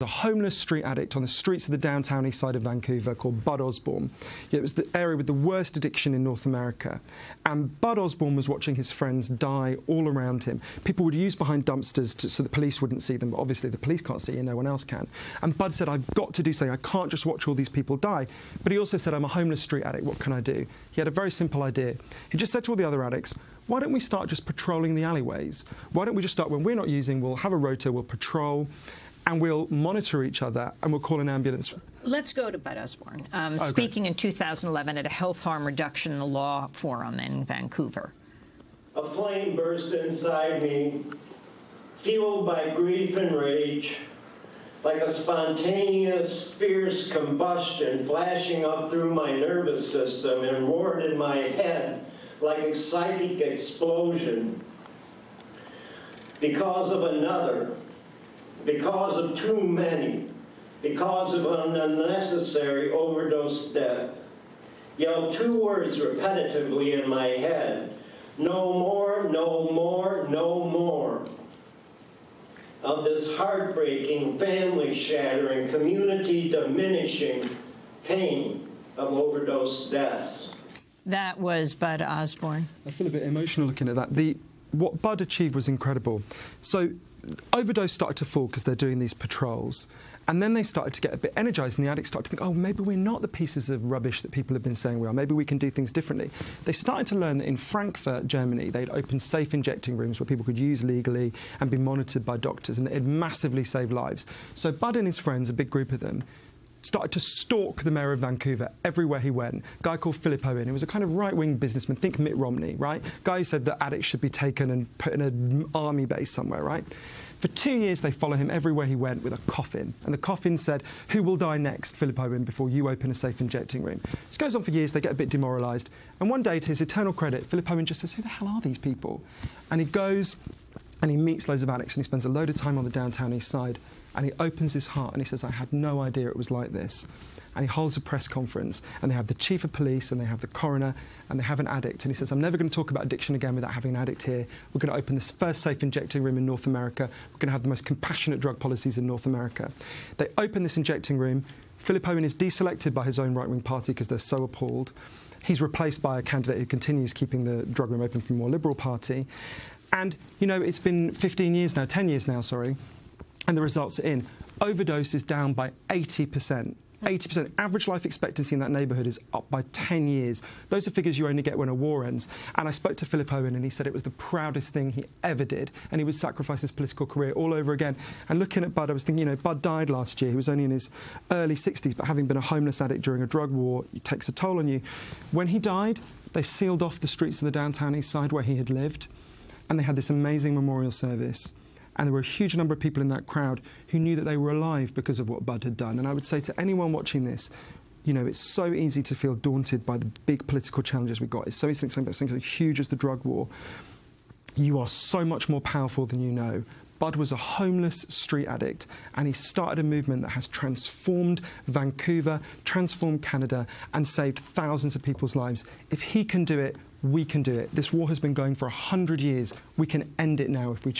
a homeless street addict on the streets of the downtown east side of Vancouver called Bud Osborne. It was the area with the worst addiction in North America. And Bud Osborne was watching his friends die all around him. People would use behind dumpsters to, so the police wouldn't see them, but obviously the police can't see you, no one else can. And Bud said, I've got to do something. I can't just watch all these people die. But he also said, I'm a homeless street addict. What can I do? He had a very simple idea. He just said to all the other addicts, why don't we start just patrolling the alleyways? Why don't we just start when we're not using, we'll have a rota, we'll patrol and we'll monitor each other and we'll call an ambulance. Let's go to Bud Osborne, um, okay. speaking in 2011 at a health harm reduction in the law forum in Vancouver. A flame burst inside me, fueled by grief and rage, like a spontaneous, fierce combustion flashing up through my nervous system and roared in my head like a psychic explosion because of another because of too many, because of an unnecessary overdose death. Yelled two words repetitively in my head, no more, no more, no more. Of this heartbreaking, family-shattering, community-diminishing pain of overdose deaths. That was Bud Osborne. I feel a bit emotional looking at that. The, what Bud achieved was incredible. So overdose started to fall because they're doing these patrols. And then they started to get a bit energized, and the addicts started to think, oh, maybe we're not the pieces of rubbish that people have been saying we are. Maybe we can do things differently. They started to learn that in Frankfurt, Germany, they'd opened safe injecting rooms where people could use legally and be monitored by doctors, and it had massively saved lives. So Bud and his friends, a big group of them, started to stalk the mayor of Vancouver everywhere he went. A guy called Philip Owen, who was a kind of right-wing businessman, think Mitt Romney, right? Guy who said that addicts should be taken and put in an army base somewhere, right? For two years, they follow him everywhere he went with a coffin. And the coffin said, who will die next, Philip Owen, before you open a safe injecting room? This goes on for years. They get a bit demoralised. And one day, to his eternal credit, Philip Owen just says, who the hell are these people? And he goes and he meets loads of addicts and he spends a load of time on the downtown east side and he opens his heart and he says, I had no idea it was like this. And he holds a press conference and they have the chief of police and they have the coroner and they have an addict. And he says, I'm never going to talk about addiction again without having an addict here. We're going to open this first safe injecting room in North America. We're going to have the most compassionate drug policies in North America. They open this injecting room. Philip Owen is deselected by his own right-wing party because they're so appalled. He's replaced by a candidate who continues keeping the drug room open from a more liberal party. And, you know, it's been 15 years now, 10 years now, sorry, and the results are in. Overdose is down by 80%. 80%. Average life expectancy in that neighbourhood is up by 10 years. Those are figures you only get when a war ends. And I spoke to Philip Owen and he said it was the proudest thing he ever did. And he would sacrifice his political career all over again. And looking at Bud, I was thinking, you know, Bud died last year. He was only in his early 60s, but having been a homeless addict during a drug war, it takes a toll on you. When he died, they sealed off the streets of the downtown east side where he had lived. And they had this amazing memorial service. And there were a huge number of people in that crowd who knew that they were alive because of what Bud had done. And I would say to anyone watching this, you know, it's so easy to feel daunted by the big political challenges we've got. It's so easy to think something, as huge as the drug war. You are so much more powerful than you know. Bud was a homeless street addict and he started a movement that has transformed Vancouver, transformed Canada, and saved thousands of people's lives. If he can do it, we can do it. This war has been going for 100 years. We can end it now if we choose.